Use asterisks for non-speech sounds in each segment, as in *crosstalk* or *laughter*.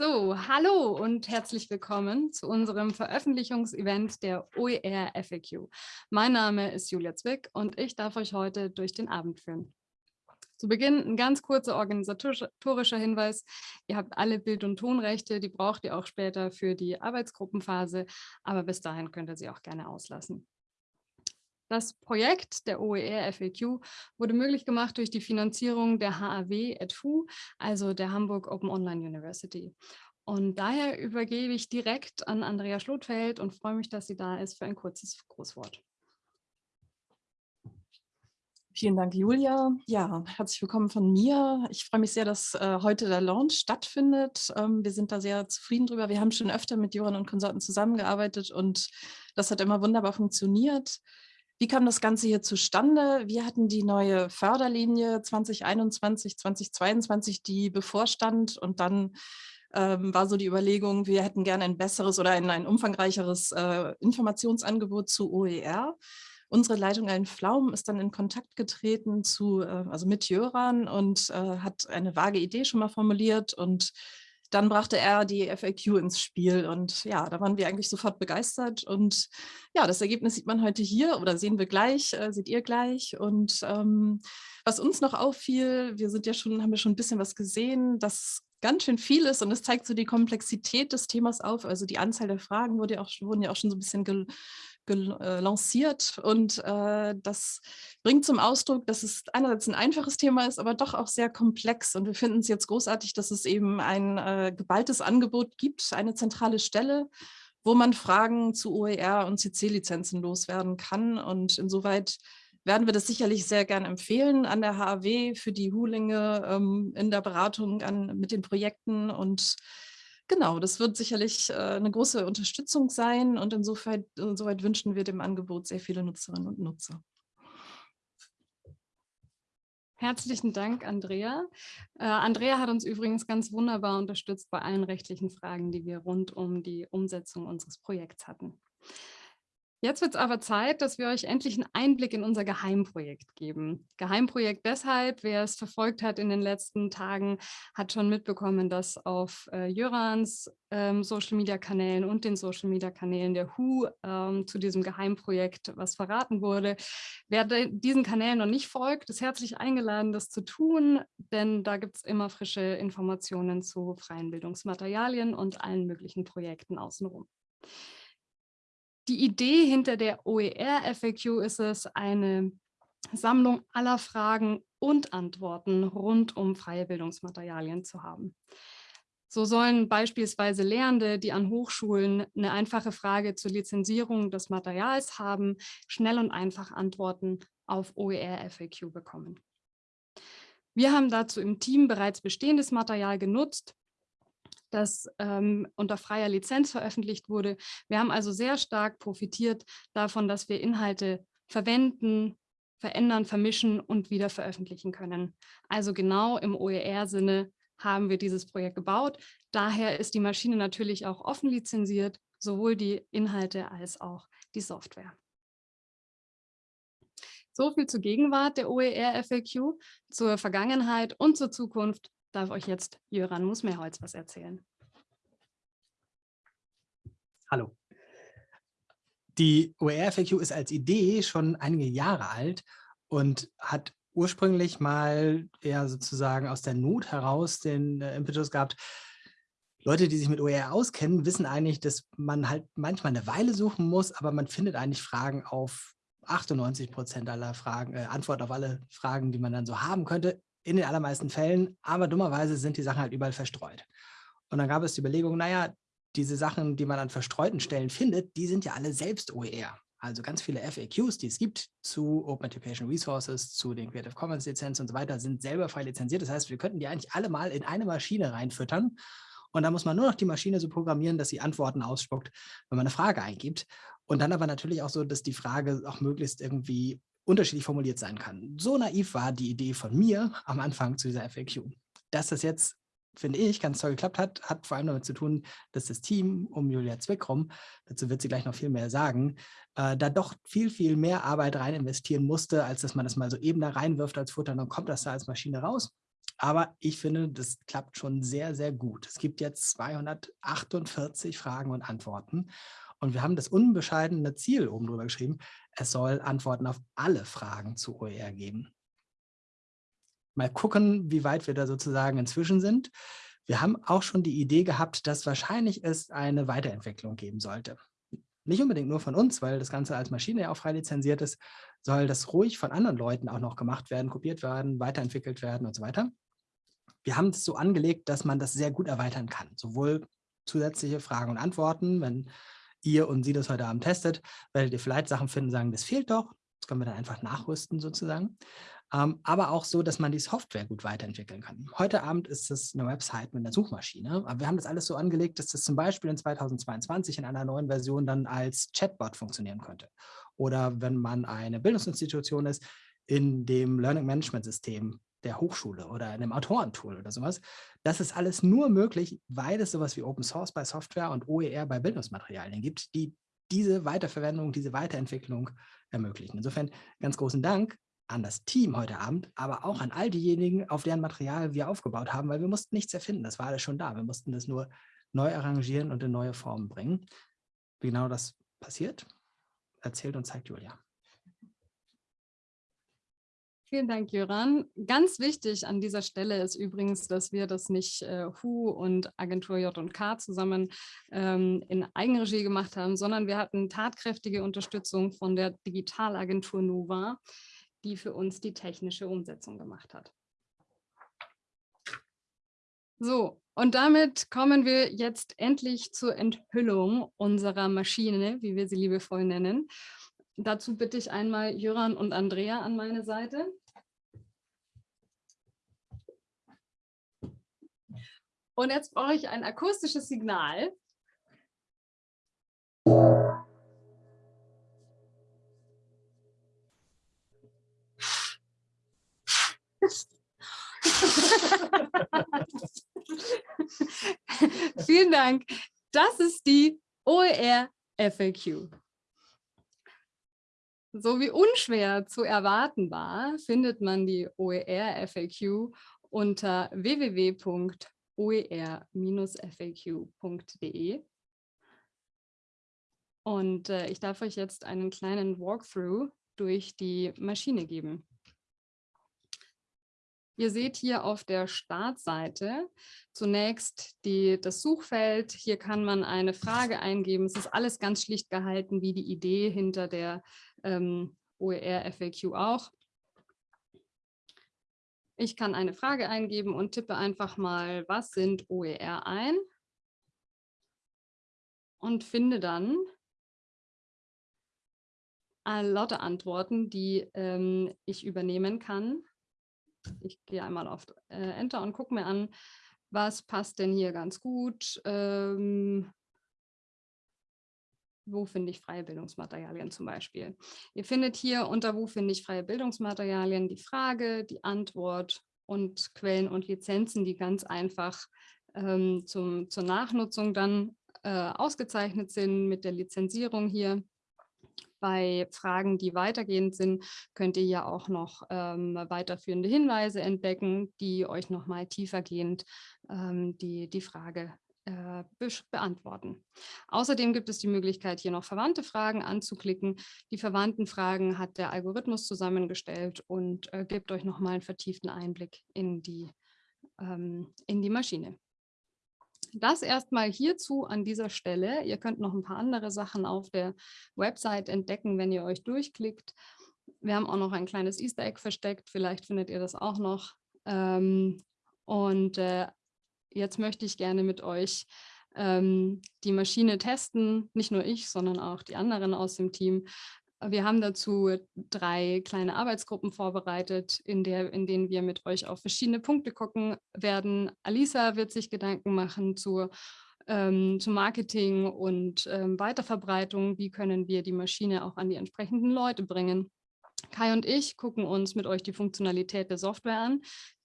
So, hallo und herzlich willkommen zu unserem Veröffentlichungsevent der OER FAQ. Mein Name ist Julia Zwick und ich darf euch heute durch den Abend führen. Zu Beginn ein ganz kurzer organisatorischer Hinweis. Ihr habt alle Bild- und Tonrechte, die braucht ihr auch später für die Arbeitsgruppenphase, aber bis dahin könnt ihr sie auch gerne auslassen. Das Projekt der OER FAQ wurde möglich gemacht durch die Finanzierung der HAW EDFU, also der Hamburg Open Online University. Und daher übergebe ich direkt an Andrea Schlotfeld und freue mich, dass sie da ist für ein kurzes Grußwort. Vielen Dank, Julia. Ja, herzlich willkommen von mir. Ich freue mich sehr, dass äh, heute der Launch stattfindet. Ähm, wir sind da sehr zufrieden drüber. Wir haben schon öfter mit Joran und Konsorten zusammengearbeitet und das hat immer wunderbar funktioniert. Wie kam das Ganze hier zustande? Wir hatten die neue Förderlinie 2021, 2022, die bevorstand und dann ähm, war so die Überlegung, wir hätten gerne ein besseres oder ein, ein umfangreicheres äh, Informationsangebot zu OER. Unsere Leitung ein Pflaum ist dann in Kontakt getreten zu, äh, also mit Jöran und äh, hat eine vage Idee schon mal formuliert und dann brachte er die FAQ ins Spiel und ja, da waren wir eigentlich sofort begeistert und ja, das Ergebnis sieht man heute hier oder sehen wir gleich, äh, seht ihr gleich und ähm, was uns noch auffiel, wir sind ja schon, haben wir schon ein bisschen was gesehen, dass ganz schön viel ist und es zeigt so die Komplexität des Themas auf, also die Anzahl der Fragen wurde ja auch, wurden ja auch schon so ein bisschen lanciert und äh, das bringt zum Ausdruck, dass es einerseits ein einfaches Thema ist, aber doch auch sehr komplex. Und wir finden es jetzt großartig, dass es eben ein äh, geballtes Angebot gibt, eine zentrale Stelle, wo man Fragen zu OER und CC-Lizenzen loswerden kann. Und insoweit werden wir das sicherlich sehr gern empfehlen an der HAW für die Hulinge ähm, in der Beratung an, mit den Projekten. Und Genau, das wird sicherlich äh, eine große Unterstützung sein und insofern, insoweit wünschen wir dem Angebot sehr viele Nutzerinnen und Nutzer. Herzlichen Dank, Andrea. Äh, Andrea hat uns übrigens ganz wunderbar unterstützt bei allen rechtlichen Fragen, die wir rund um die Umsetzung unseres Projekts hatten. Jetzt wird es aber Zeit, dass wir euch endlich einen Einblick in unser Geheimprojekt geben. Geheimprojekt deshalb, wer es verfolgt hat in den letzten Tagen, hat schon mitbekommen, dass auf äh, Jörans ähm, Social-Media-Kanälen und den Social-Media-Kanälen der WHO ähm, zu diesem Geheimprojekt was verraten wurde. Wer diesen Kanälen noch nicht folgt, ist herzlich eingeladen, das zu tun, denn da gibt es immer frische Informationen zu freien Bildungsmaterialien und allen möglichen Projekten außenrum. Die Idee hinter der OER-FAQ ist es, eine Sammlung aller Fragen und Antworten rund um freie Bildungsmaterialien zu haben. So sollen beispielsweise Lehrende, die an Hochschulen eine einfache Frage zur Lizenzierung des Materials haben, schnell und einfach Antworten auf OER-FAQ bekommen. Wir haben dazu im Team bereits bestehendes Material genutzt das ähm, unter freier Lizenz veröffentlicht wurde. Wir haben also sehr stark profitiert davon, dass wir Inhalte verwenden, verändern, vermischen und wieder veröffentlichen können. Also genau im OER-Sinne haben wir dieses Projekt gebaut. Daher ist die Maschine natürlich auch offen lizenziert, sowohl die Inhalte als auch die Software. So viel zur Gegenwart der OER-FAQ, zur Vergangenheit und zur Zukunft darf euch jetzt Jöran Musmeerholz was erzählen. Hallo. Die OER-FAQ ist als Idee schon einige Jahre alt und hat ursprünglich mal eher sozusagen aus der Not heraus den äh, Impetus gehabt, Leute, die sich mit OER auskennen, wissen eigentlich, dass man halt manchmal eine Weile suchen muss, aber man findet eigentlich Fragen auf 98 Prozent aller Fragen, äh, Antwort auf alle Fragen, die man dann so haben könnte in den allermeisten Fällen, aber dummerweise sind die Sachen halt überall verstreut. Und dann gab es die Überlegung, naja, diese Sachen, die man an verstreuten Stellen findet, die sind ja alle selbst OER. Also ganz viele FAQs, die es gibt zu Open Education Resources, zu den Creative Commons Lizenzen und so weiter, sind selber frei lizenziert. Das heißt, wir könnten die eigentlich alle mal in eine Maschine reinfüttern. Und da muss man nur noch die Maschine so programmieren, dass sie Antworten ausspuckt, wenn man eine Frage eingibt. Und dann aber natürlich auch so, dass die Frage auch möglichst irgendwie unterschiedlich formuliert sein kann. So naiv war die Idee von mir am Anfang zu dieser FAQ. Dass das jetzt, finde ich, ganz toll geklappt hat, hat vor allem damit zu tun, dass das Team um Julia Zwick rum, dazu wird sie gleich noch viel mehr sagen, äh, da doch viel, viel mehr Arbeit rein investieren musste, als dass man das mal so eben da reinwirft als Futter und dann kommt das da als Maschine raus. Aber ich finde, das klappt schon sehr, sehr gut. Es gibt jetzt 248 Fragen und Antworten. Und wir haben das unbescheidene Ziel oben drüber geschrieben, es soll Antworten auf alle Fragen zu OER geben. Mal gucken, wie weit wir da sozusagen inzwischen sind. Wir haben auch schon die Idee gehabt, dass wahrscheinlich es eine Weiterentwicklung geben sollte. Nicht unbedingt nur von uns, weil das Ganze als Maschine ja auch frei lizenziert ist, soll das ruhig von anderen Leuten auch noch gemacht werden, kopiert werden, weiterentwickelt werden und so weiter. Wir haben es so angelegt, dass man das sehr gut erweitern kann. Sowohl zusätzliche Fragen und Antworten, wenn ihr und sie das heute Abend testet, werdet ihr vielleicht Sachen finden, sagen, das fehlt doch. Das können wir dann einfach nachrüsten sozusagen. Ähm, aber auch so, dass man die Software gut weiterentwickeln kann. Heute Abend ist es eine Website mit einer Suchmaschine, aber wir haben das alles so angelegt, dass das zum Beispiel in 2022 in einer neuen Version dann als Chatbot funktionieren könnte. Oder wenn man eine Bildungsinstitution ist, in dem Learning Management System der Hochschule oder in einem Autorentool oder sowas. Das ist alles nur möglich, weil es sowas wie Open Source bei Software und OER bei Bildungsmaterialien gibt, die diese Weiterverwendung, diese Weiterentwicklung ermöglichen. Insofern ganz großen Dank an das Team heute Abend, aber auch an all diejenigen, auf deren Material wir aufgebaut haben, weil wir mussten nichts erfinden, das war alles schon da. Wir mussten das nur neu arrangieren und in neue Formen bringen. Wie genau das passiert, erzählt und zeigt Julia. Vielen Dank, Jöran. Ganz wichtig an dieser Stelle ist übrigens, dass wir das nicht äh, HU und Agentur J&K zusammen ähm, in Eigenregie gemacht haben, sondern wir hatten tatkräftige Unterstützung von der Digitalagentur Nova, die für uns die technische Umsetzung gemacht hat. So, und damit kommen wir jetzt endlich zur Enthüllung unserer Maschine, wie wir sie liebevoll nennen. Dazu bitte ich einmal Jöran und Andrea an meine Seite. Und jetzt brauche ich ein akustisches Signal. *laughs* Vielen Dank. Das ist die OER FAQ. So wie unschwer zu erwarten war, findet man die OER-FAQ unter www.oer-faq.de. Und äh, ich darf euch jetzt einen kleinen Walkthrough durch die Maschine geben. Ihr seht hier auf der Startseite zunächst die, das Suchfeld. Hier kann man eine Frage eingeben. Es ist alles ganz schlicht gehalten, wie die Idee hinter der ähm, OER FAQ auch. Ich kann eine Frage eingeben und tippe einfach mal, was sind OER ein und finde dann lauter Antworten, die ähm, ich übernehmen kann. Ich gehe einmal auf äh, Enter und gucke mir an, was passt denn hier ganz gut. Ähm, wo finde ich freie Bildungsmaterialien zum Beispiel. Ihr findet hier unter wo finde ich freie Bildungsmaterialien die Frage, die Antwort und Quellen und Lizenzen, die ganz einfach ähm, zum, zur Nachnutzung dann äh, ausgezeichnet sind mit der Lizenzierung hier. Bei Fragen, die weitergehend sind, könnt ihr ja auch noch ähm, weiterführende Hinweise entdecken, die euch nochmal tiefergehend ähm, die, die Frage äh, beantworten. Außerdem gibt es die Möglichkeit, hier noch verwandte Fragen anzuklicken. Die verwandten Fragen hat der Algorithmus zusammengestellt und äh, gibt euch nochmal einen vertieften Einblick in die, ähm, in die Maschine. Das erstmal hierzu an dieser Stelle. Ihr könnt noch ein paar andere Sachen auf der Website entdecken, wenn ihr euch durchklickt. Wir haben auch noch ein kleines Easter Egg versteckt, vielleicht findet ihr das auch noch. Ähm, und äh, jetzt möchte ich gerne mit euch ähm, die Maschine testen, nicht nur ich, sondern auch die anderen aus dem Team. Wir haben dazu drei kleine Arbeitsgruppen vorbereitet, in, der, in denen wir mit euch auf verschiedene Punkte gucken werden. Alisa wird sich Gedanken machen zur, ähm, zu Marketing und ähm, Weiterverbreitung. Wie können wir die Maschine auch an die entsprechenden Leute bringen? Kai und ich gucken uns mit euch die Funktionalität der Software an,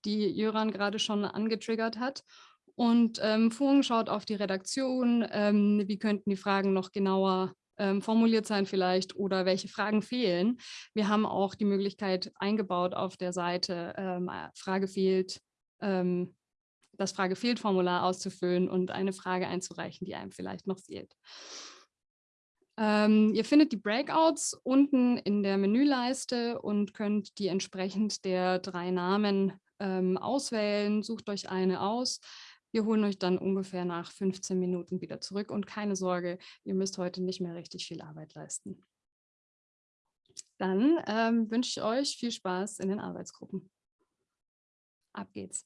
die Jöran gerade schon angetriggert hat und ähm, Fung schaut auf die Redaktion, ähm, wie könnten die Fragen noch genauer ähm, formuliert sein vielleicht oder welche Fragen fehlen. Wir haben auch die Möglichkeit eingebaut auf der Seite, ähm, äh, Frage fehlt, ähm, das Frage-Fehlt-Formular auszufüllen und eine Frage einzureichen, die einem vielleicht noch fehlt. Ähm, ihr findet die Breakouts unten in der Menüleiste und könnt die entsprechend der drei Namen ähm, auswählen. Sucht euch eine aus. Wir holen euch dann ungefähr nach 15 Minuten wieder zurück und keine Sorge, ihr müsst heute nicht mehr richtig viel Arbeit leisten. Dann ähm, wünsche ich euch viel Spaß in den Arbeitsgruppen. Ab geht's.